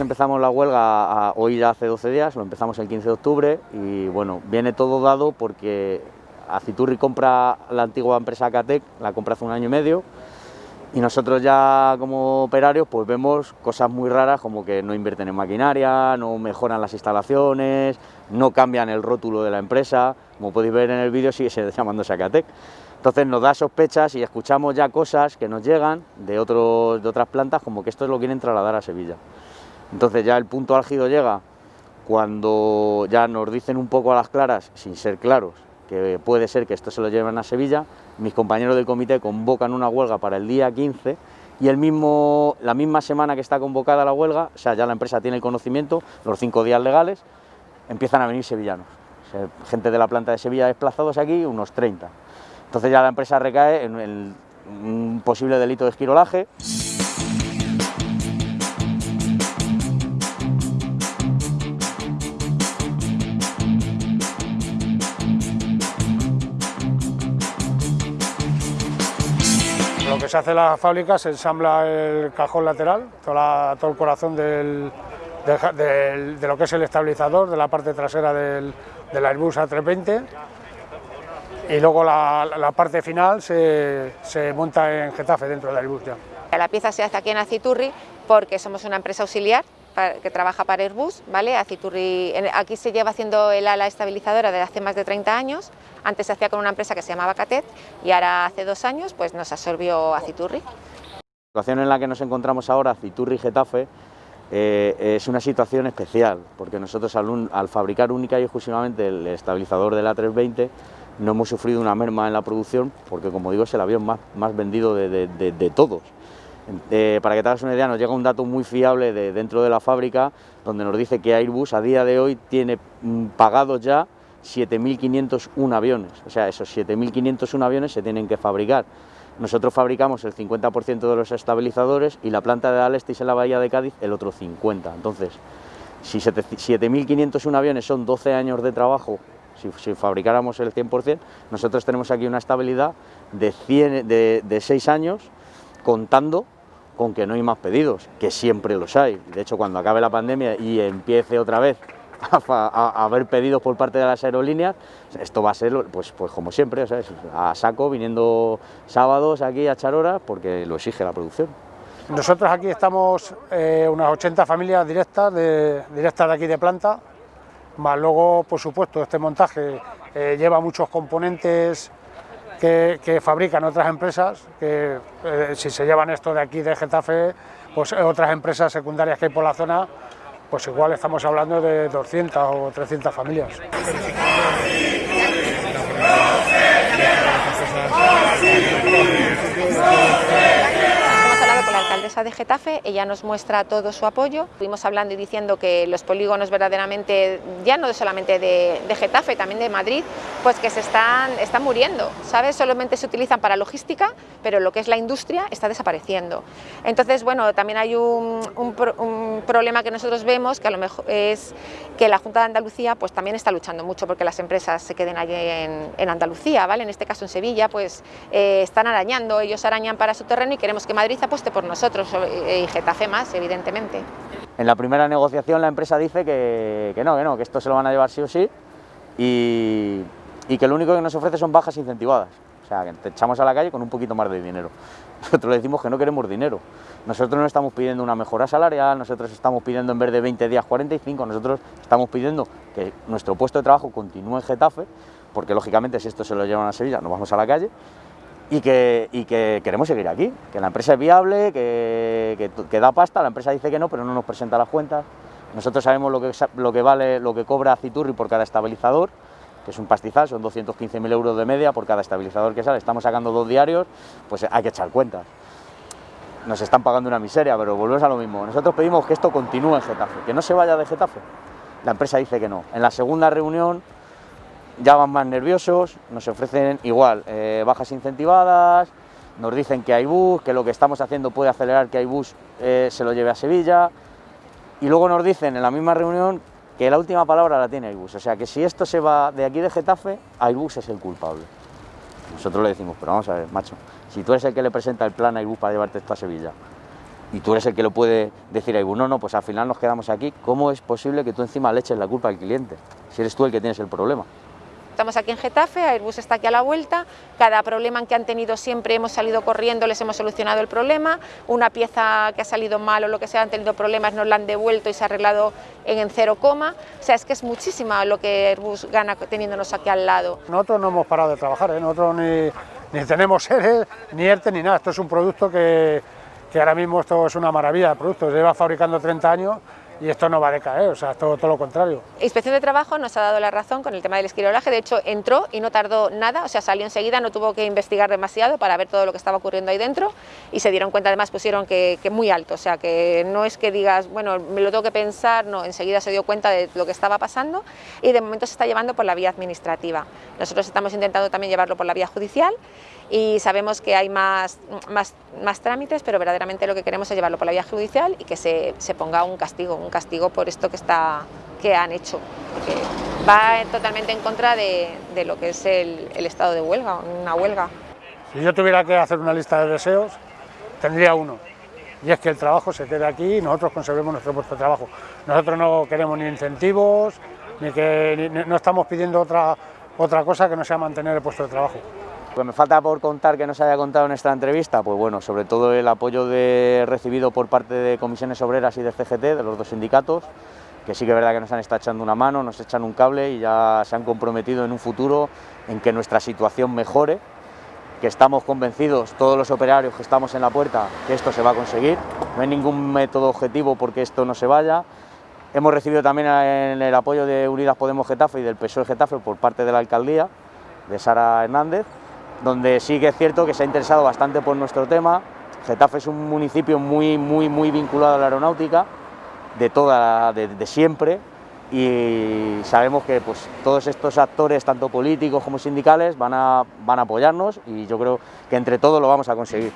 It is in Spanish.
empezamos la huelga hoy ya hace 12 días, lo empezamos el 15 de octubre y bueno, viene todo dado porque Aciturri compra la antigua empresa Catec, la compra hace un año y medio, y nosotros ya como operarios pues vemos cosas muy raras como que no invierten en maquinaria, no mejoran las instalaciones, no cambian el rótulo de la empresa, como podéis ver en el vídeo sigue llamándose Acatec. Entonces nos da sospechas y escuchamos ya cosas que nos llegan de, de otras plantas como que esto lo quieren trasladar a Sevilla. Entonces ya el punto álgido llega cuando ya nos dicen un poco a las claras, sin ser claros, que puede ser que esto se lo lleven a Sevilla, mis compañeros del comité convocan una huelga para el día 15 y el mismo, la misma semana que está convocada la huelga, o sea, ya la empresa tiene el conocimiento, los cinco días legales, empiezan a venir sevillanos. gente de la planta de Sevilla desplazados aquí, unos 30. Entonces ya la empresa recae en, en un posible delito de esquirolaje. Que se hace la fábrica se ensambla el cajón lateral, todo el corazón de lo que es el estabilizador, de la parte trasera del, Airbus A320 y luego la, parte final se, monta en Getafe dentro del Airbus ya. La pieza se hace aquí en Aciturri porque somos una empresa auxiliar que trabaja para Airbus, ¿vale? Aciturri, aquí se lleva haciendo el ala estabilizadora desde hace más de 30 años, antes se hacía con una empresa que se llamaba Catet y ahora hace dos años pues nos absorbió Aciturri. La situación en la que nos encontramos ahora, Aciturri Getafe, eh, es una situación especial, porque nosotros al, fabricar única y exclusivamente el estabilizador del A320 no hemos sufrido una merma en la producción, porque como digo es el avión más, más vendido de todos. Eh, para que te hagas una idea, nos llega un dato muy fiable de dentro de la fábrica, donde nos dice que Airbus a día de hoy tiene mm, pagados ya 7.501 aviones, o sea, esos 7.501 aviones se tienen que fabricar. Nosotros fabricamos el 50% de los estabilizadores y la planta de Alestis en la bahía de Cádiz el otro 50%. Entonces, si 7.501 aviones son 12 años de trabajo, si, fabricáramos el 100%, nosotros tenemos aquí una estabilidad de, 100, de, de 6 años contando con que no hay más pedidos, que siempre los hay. De hecho, cuando acabe la pandemia y empiece otra vez a, haber pedidos por parte de las aerolíneas, esto va a ser pues, pues como siempre, a saco, viniendo sábados aquí a echar porque lo exige la producción. Nosotros aquí estamos eh, unas 80 familias directas de, directas de aquí de planta, más luego, por supuesto, este montaje eh, lleva muchos componentes que, fabrican otras empresas, que eh, si se llevan esto de aquí de Getafe, pues otras empresas secundarias que hay por la zona, pues igual estamos hablando de 200 o 300 familias. De Getafe, ella nos muestra todo su apoyo. Estuvimos hablando y diciendo que los polígonos verdaderamente, ya no solamente de, Getafe, también de Madrid, pues que se están, están muriendo, ¿sabes? Solamente se utilizan para logística, pero lo que es la industria está desapareciendo. Entonces, bueno, también hay un, problema que nosotros vemos, que a lo mejor es que la Junta de Andalucía pues también está luchando mucho porque las empresas se queden allí en, Andalucía, ¿vale? En este caso en Sevilla, pues eh, están arañando, ellos arañan para su terreno y queremos que Madrid apueste por nosotros y Getafe más, evidentemente. En la primera negociación la empresa dice que, no, que no, que esto se lo van a llevar sí o sí y, que lo único que nos ofrece son bajas incentivadas. O sea, que te echamos a la calle con un poquito más de dinero. Nosotros le decimos que no queremos dinero. Nosotros no estamos pidiendo una mejora salarial, nosotros estamos pidiendo en vez de 20 días 45, nosotros estamos pidiendo que nuestro puesto de trabajo continúe en Getafe, porque lógicamente si esto se lo llevan a Sevilla nos vamos a la calle, y que, que, queremos seguir aquí, que la empresa es viable, que, que, da pasta, la empresa dice que no, pero no nos presenta las cuentas. Nosotros sabemos lo que, lo que vale, lo que cobra Citurri por cada estabilizador, que es un pastizal, son 215.000 euros de media por cada estabilizador que sale, estamos sacando dos diarios, pues hay que echar cuentas. Nos están pagando una miseria, pero volvemos a lo mismo. Nosotros pedimos que esto continúe en Getafe, que no se vaya de Getafe. La empresa dice que no. En la segunda reunión ya van más nerviosos, nos ofrecen igual eh, bajas incentivadas, nos dicen que hay bus, que lo que estamos haciendo puede acelerar que hay bus eh, se lo lleve a Sevilla y luego nos dicen en la misma reunión que la última palabra la tiene Airbus, o sea que si esto se va de aquí de Getafe, Airbus es el culpable. Nosotros le decimos, pero vamos a ver, macho, si tú eres el que le presenta el plan a Airbus para llevarte esto a Sevilla y tú eres el que lo puede decir a Airbus, no, no, pues al final nos quedamos aquí, ¿cómo es posible que tú encima le eches la culpa al cliente? Si eres tú el que tienes el problema. Estamos aquí en Getafe, Airbus está aquí a la vuelta, cada problema que han tenido siempre hemos salido corriendo, les hemos solucionado el problema, una pieza que ha salido mal o lo que sea, han tenido problemas, nos la han devuelto y se ha arreglado en, cero coma, o sea, es que es muchísima lo que Airbus gana teniéndonos aquí al lado. Nosotros no hemos parado de trabajar, ¿eh? nosotros ni, ni tenemos seres, ni ERTE, ni nada, esto es un producto que, que ahora mismo esto es una maravilla de producto, se lleva fabricando 30 años y esto no va a decaer, o sea, todo, todo, lo contrario. Inspección de Trabajo nos ha dado la razón con el tema del esquirolaje, de hecho entró y no tardó nada, o sea, salió enseguida, no tuvo que investigar demasiado para ver todo lo que estaba ocurriendo ahí dentro y se dieron cuenta, además pusieron que, que muy alto, o sea, que no es que digas, bueno, me lo tengo que pensar, no, enseguida se dio cuenta de lo que estaba pasando y de momento se está llevando por la vía administrativa. Nosotros estamos intentando también llevarlo por la vía judicial y sabemos que hay más, más, más trámites, pero verdaderamente lo que queremos es llevarlo por la vía judicial y que se, se ponga un castigo, un castigo por esto que, está, que han hecho, porque va totalmente en contra de, de lo que es el, estado de huelga, una huelga. Si yo tuviera que hacer una lista de deseos, tendría uno, y es que el trabajo se quede aquí y nosotros conservemos nuestro puesto de trabajo. Nosotros no queremos ni incentivos, ni que no estamos pidiendo otra, otra cosa que no sea mantener el puesto de trabajo. Pues me falta por contar que nos haya contado en esta entrevista, pues bueno, sobre todo el apoyo recibido por parte de comisiones obreras y de CGT, de los dos sindicatos, que sí que es verdad que nos han estado echando una mano, nos echan un cable y ya se han comprometido en un futuro en que nuestra situación mejore, que estamos convencidos, todos los operarios que estamos en la puerta, que esto se va a conseguir, no hay ningún método objetivo porque esto no se vaya. Hemos recibido también el apoyo de Unidas Podemos Getafe y del PSOE Getafe por parte de la alcaldía, de Sara Hernández, donde sí que es cierto que se ha interesado bastante por nuestro tema. Getafe es un municipio muy, muy, muy vinculado a la aeronáutica, de, toda, de, de siempre, y sabemos que pues, todos estos actores, tanto políticos como sindicales, van a, van a apoyarnos y yo creo que entre todos lo vamos a conseguir.